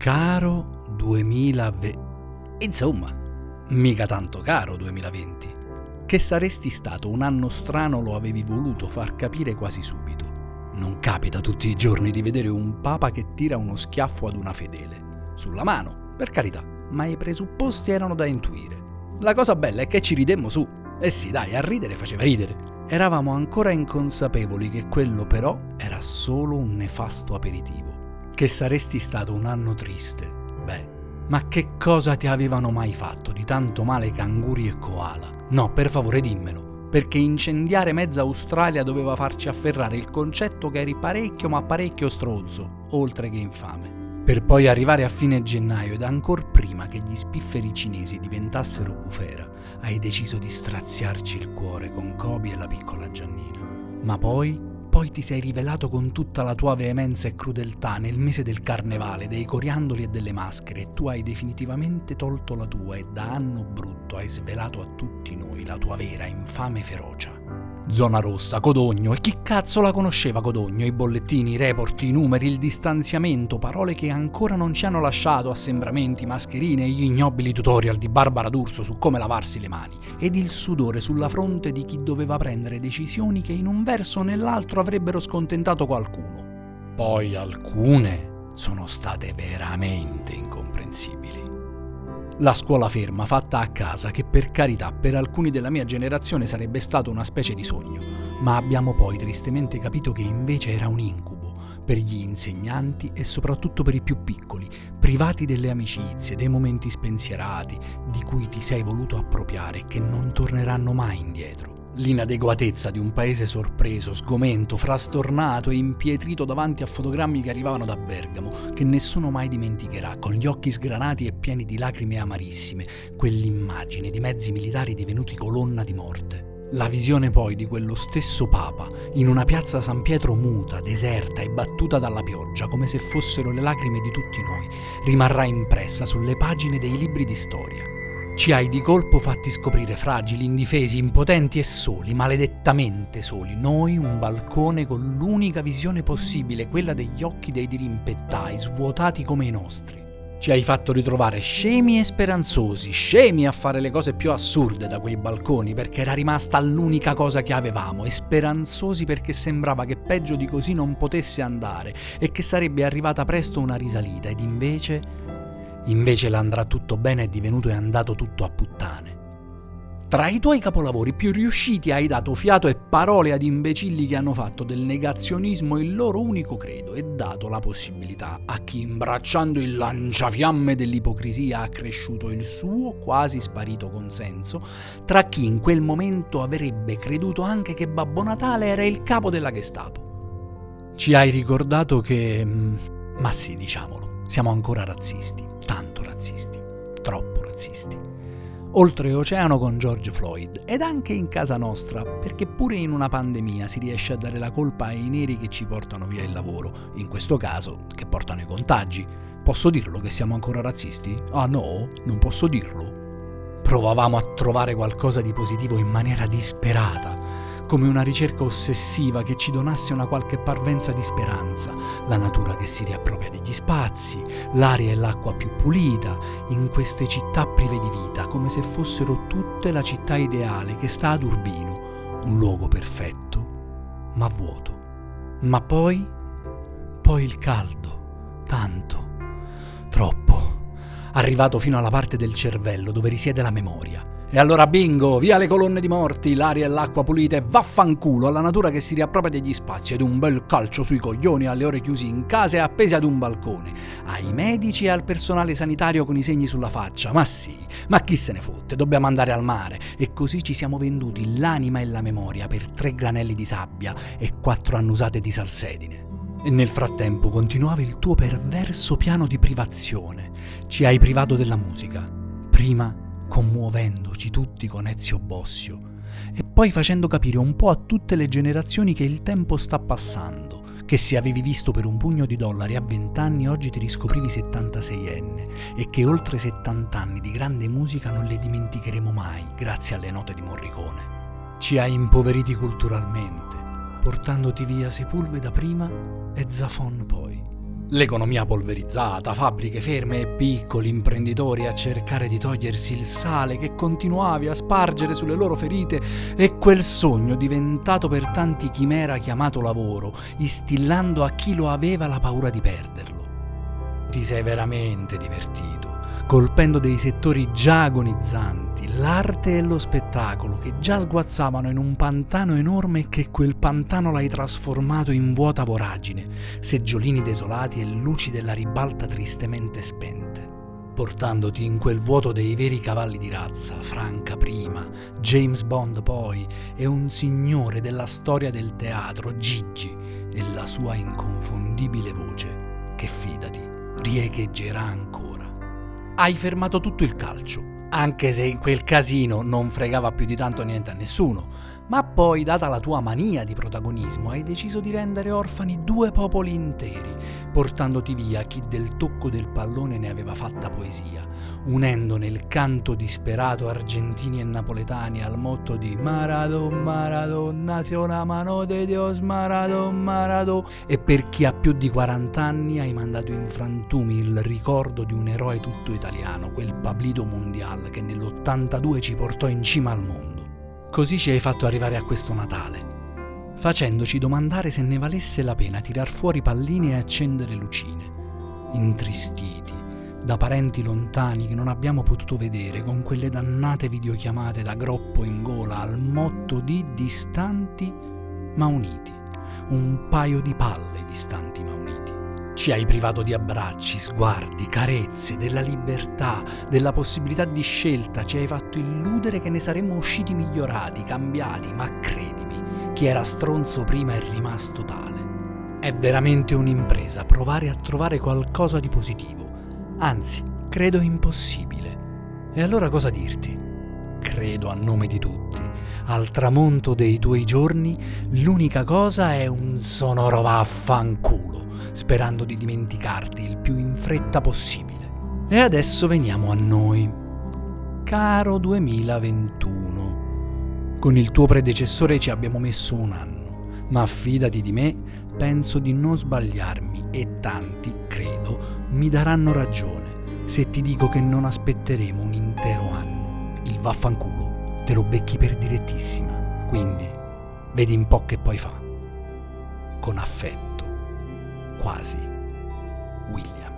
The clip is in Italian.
Caro 2020. Insomma, mica tanto caro 2020. Che saresti stato un anno strano lo avevi voluto far capire quasi subito. Non capita tutti i giorni di vedere un papa che tira uno schiaffo ad una fedele. Sulla mano, per carità, ma i presupposti erano da intuire. La cosa bella è che ci ridemmo su. Eh sì, dai, a ridere faceva ridere. Eravamo ancora inconsapevoli che quello però era solo un nefasto aperitivo. Che saresti stato un anno triste. Beh, ma che cosa ti avevano mai fatto di tanto male canguri e koala? No, per favore dimmelo, perché incendiare mezza Australia doveva farci afferrare il concetto che eri parecchio ma parecchio stronzo, oltre che infame. Per poi arrivare a fine gennaio ed ancora prima che gli spifferi cinesi diventassero bufera, hai deciso di straziarci il cuore con Kobe e la piccola Giannina. Ma poi, poi ti sei rivelato con tutta la tua veemenza e crudeltà nel mese del carnevale, dei coriandoli e delle maschere, e tu hai definitivamente tolto la tua e da anno brutto hai svelato a tutti noi la tua vera infame ferocia. Zona rossa, Codogno. E chi cazzo la conosceva Codogno? I bollettini, i report, i numeri, il distanziamento, parole che ancora non ci hanno lasciato, assembramenti, mascherine gli ignobili tutorial di Barbara D'Urso su come lavarsi le mani. Ed il sudore sulla fronte di chi doveva prendere decisioni che in un verso o nell'altro avrebbero scontentato qualcuno. Poi alcune sono state veramente incomprensibili. La scuola ferma fatta a casa, che per carità per alcuni della mia generazione sarebbe stato una specie di sogno, ma abbiamo poi tristemente capito che invece era un incubo per gli insegnanti e soprattutto per i più piccoli, privati delle amicizie, dei momenti spensierati, di cui ti sei voluto appropriare e che non torneranno mai indietro. L'inadeguatezza di un paese sorpreso, sgomento, frastornato e impietrito davanti a fotogrammi che arrivavano da Bergamo, che nessuno mai dimenticherà, con gli occhi sgranati e pieni di lacrime amarissime, quell'immagine di mezzi militari divenuti colonna di morte. La visione poi di quello stesso Papa in una piazza San Pietro muta, deserta e battuta dalla pioggia, come se fossero le lacrime di tutti noi, rimarrà impressa sulle pagine dei libri di storia. Ci hai di colpo fatti scoprire fragili, indifesi, impotenti e soli, maledettamente soli. Noi un balcone con l'unica visione possibile, quella degli occhi dei dirimpettai, svuotati come i nostri. Ci hai fatto ritrovare scemi e speranzosi, scemi a fare le cose più assurde da quei balconi perché era rimasta l'unica cosa che avevamo e speranzosi perché sembrava che peggio di così non potesse andare e che sarebbe arrivata presto una risalita ed invece Invece l'andrà tutto bene è divenuto e andato tutto a puttane. Tra i tuoi capolavori più riusciti hai dato fiato e parole ad imbecilli che hanno fatto del negazionismo il loro unico credo e dato la possibilità a chi imbracciando il lanciafiamme dell'ipocrisia ha cresciuto il suo quasi sparito consenso, tra chi in quel momento avrebbe creduto anche che Babbo Natale era il capo della Gestapo. Ci hai ricordato che... Mm, ma sì, diciamolo, siamo ancora razzisti tanto razzisti, troppo razzisti. Oltreoceano con George Floyd ed anche in casa nostra, perché pure in una pandemia si riesce a dare la colpa ai neri che ci portano via il lavoro, in questo caso che portano i contagi. Posso dirlo che siamo ancora razzisti? Ah no, non posso dirlo. Provavamo a trovare qualcosa di positivo in maniera disperata, come una ricerca ossessiva che ci donasse una qualche parvenza di speranza, la natura che si riappropria degli spazi, l'aria e l'acqua più pulita, in queste città prive di vita, come se fossero tutte la città ideale che sta ad Urbino, un luogo perfetto, ma vuoto. Ma poi, poi il caldo, tanto, troppo, arrivato fino alla parte del cervello dove risiede la memoria e allora bingo, via le colonne di morti, l'aria e l'acqua pulite, vaffanculo alla natura che si riappropria degli spazi ed un bel calcio sui coglioni alle ore chiusi in casa e appesi ad un balcone, ai medici e al personale sanitario con i segni sulla faccia. Ma sì, ma chi se ne fotte, dobbiamo andare al mare. E così ci siamo venduti l'anima e la memoria per tre granelli di sabbia e quattro annusate di salsedine. E nel frattempo continuava il tuo perverso piano di privazione. Ci hai privato della musica. Prima commuovendoci tutti con Ezio Bossio e poi facendo capire un po' a tutte le generazioni che il tempo sta passando, che se avevi visto per un pugno di dollari a 20 anni oggi ti riscoprivi 76enne e che oltre 70 anni di grande musica non le dimenticheremo mai grazie alle note di Morricone. Ci hai impoveriti culturalmente, portandoti via Sepulveda prima e Zafon poi. L'economia polverizzata, fabbriche ferme e piccoli imprenditori a cercare di togliersi il sale che continuavi a spargere sulle loro ferite e quel sogno diventato per tanti chimera chiamato lavoro, instillando a chi lo aveva la paura di perderlo. Ti sei veramente divertito colpendo dei settori già agonizzanti, l'arte e lo spettacolo, che già sguazzavano in un pantano enorme e che quel pantano l'hai trasformato in vuota voragine, seggiolini desolati e luci della ribalta tristemente spente. Portandoti in quel vuoto dei veri cavalli di razza, Franca prima, James Bond poi, e un signore della storia del teatro, Gigi, e la sua inconfondibile voce, che fidati, riecheggerà ancora. Hai fermato tutto il calcio, anche se in quel casino non fregava più di tanto niente a nessuno, ma poi, data la tua mania di protagonismo, hai deciso di rendere orfani due popoli interi, portandoti via chi del tocco del pallone ne aveva fatta poesia, unendo nel canto disperato argentini e napoletani al motto di Maradona, nació la mano de Dios, Maradona, Maradona, e per chi ha più di 40 anni hai mandato in frantumi il ricordo di un eroe tutto italiano, quel Pablito Mondial che nell'82 ci portò in cima al mondo. Così ci hai fatto arrivare a questo Natale, facendoci domandare se ne valesse la pena tirar fuori palline e accendere lucine, intristiti da parenti lontani che non abbiamo potuto vedere con quelle dannate videochiamate da groppo in gola al motto di distanti ma uniti, un paio di palle distanti ma uniti. Ci hai privato di abbracci, sguardi, carezze, della libertà, della possibilità di scelta, ci hai fatto illudere che ne saremmo usciti migliorati, cambiati, ma credimi, chi era stronzo prima è rimasto tale. È veramente un'impresa provare a trovare qualcosa di positivo, anzi, credo impossibile. E allora cosa dirti? Credo a nome di tutti. Al tramonto dei tuoi giorni l'unica cosa è un sonoro vaffanculo sperando di dimenticarti il più in fretta possibile. E adesso veniamo a noi. Caro 2021, con il tuo predecessore ci abbiamo messo un anno, ma fidati di me, penso di non sbagliarmi e tanti, credo, mi daranno ragione se ti dico che non aspetteremo un intero anno. Il vaffanculo te lo becchi per direttissima, quindi vedi un po' che poi fa. Con affetto quasi William.